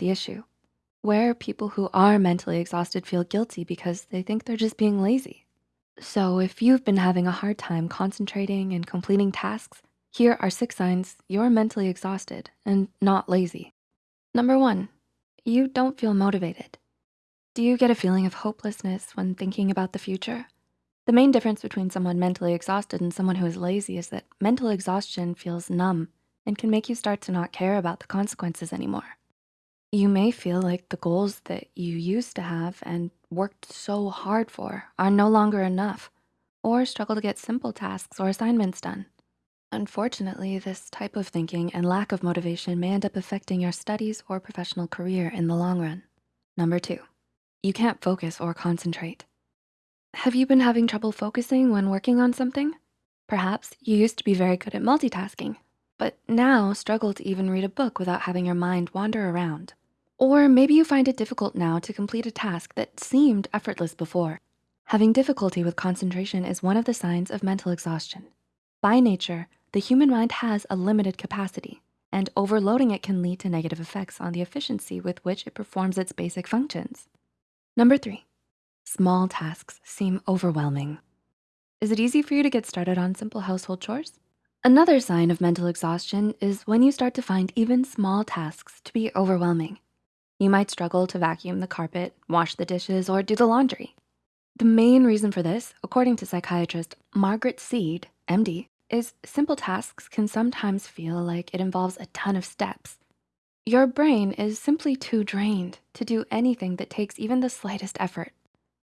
the issue. Where people who are mentally exhausted feel guilty because they think they're just being lazy. So if you've been having a hard time concentrating and completing tasks, here are six signs you're mentally exhausted and not lazy. Number one, you don't feel motivated. Do you get a feeling of hopelessness when thinking about the future? The main difference between someone mentally exhausted and someone who is lazy is that mental exhaustion feels numb and can make you start to not care about the consequences anymore. You may feel like the goals that you used to have and worked so hard for are no longer enough or struggle to get simple tasks or assignments done. Unfortunately, this type of thinking and lack of motivation may end up affecting your studies or professional career in the long run. Number two, you can't focus or concentrate. Have you been having trouble focusing when working on something? Perhaps you used to be very good at multitasking, but now struggle to even read a book without having your mind wander around. Or maybe you find it difficult now to complete a task that seemed effortless before. Having difficulty with concentration is one of the signs of mental exhaustion. By nature, the human mind has a limited capacity and overloading it can lead to negative effects on the efficiency with which it performs its basic functions. Number three, small tasks seem overwhelming. Is it easy for you to get started on simple household chores? Another sign of mental exhaustion is when you start to find even small tasks to be overwhelming. You might struggle to vacuum the carpet, wash the dishes, or do the laundry. The main reason for this, according to psychiatrist Margaret Seide, MD, is simple tasks can sometimes feel like it involves a ton of steps. Your brain is simply too drained to do anything that takes even the slightest effort.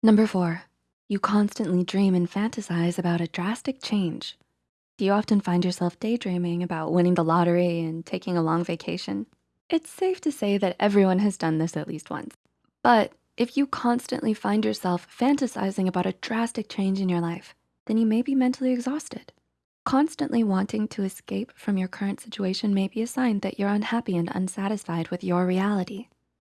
Number four, you constantly dream and fantasize about a drastic change. Do you often find yourself daydreaming about winning the lottery and taking a long vacation? It's safe to say that everyone has done this at least once. But if you constantly find yourself fantasizing about a drastic change in your life, then you may be mentally exhausted. Constantly wanting to escape from your current situation may be a sign that you're unhappy and unsatisfied with your reality.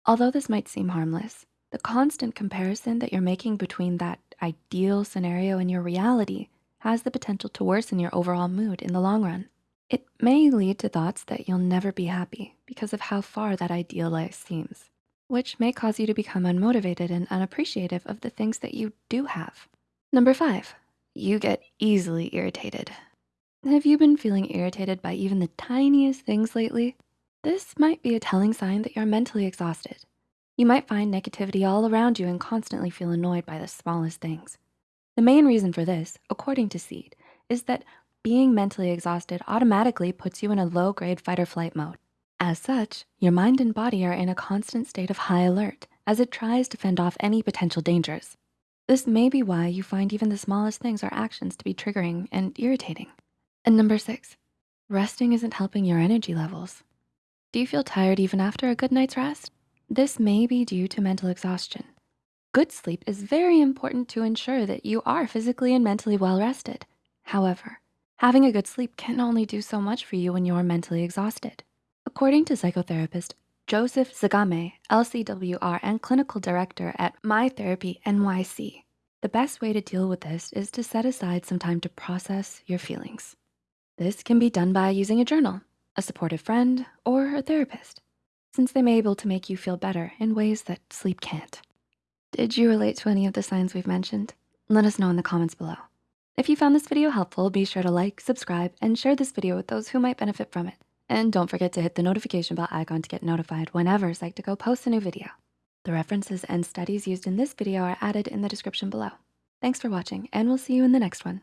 Although this might seem harmless, the constant comparison that you're making between that ideal scenario and your reality has the potential to worsen your overall mood in the long run. It may lead to thoughts that you'll never be happy because of how far that ideal life seems, which may cause you to become unmotivated and unappreciative of the things that you do have. Number five, you get easily irritated. Have you been feeling irritated by even the tiniest things lately? This might be a telling sign that you're mentally exhausted. You might find negativity all around you and constantly feel annoyed by the smallest things. The main reason for this, according to Seide, is that being mentally exhausted automatically puts you in a low grade fight or flight mode. As such, your mind and body are in a constant state of high alert as it tries to fend off any potential dangers. This may be why you find even the smallest things or actions to be triggering and irritating. And number six, resting isn't helping your energy levels. Do you feel tired even after a good night's rest? This may be due to mental exhaustion. Good sleep is very important to ensure that you are physically and mentally well rested. However, having a good sleep can only do so much for you when you're mentally exhausted. According to psychotherapist Joseph Zagame, LCWR and clinical director at My Therapy NYC, the best way to deal with this is to set aside some time to process your feelings. This can be done by using a journal, a supportive friend, or a therapist, since they may be able to make you feel better in ways that sleep can't. Did you relate to any of the signs we've mentioned? Let us know in the comments below. If you found this video helpful, be sure to like, subscribe, and share this video with those who might benefit from it. And don't forget to hit the notification bell icon to get notified whenever Psych2Go posts a new video. The references and studies used in this video are added in the description below. Thanks for watching, and we'll see you in the next one.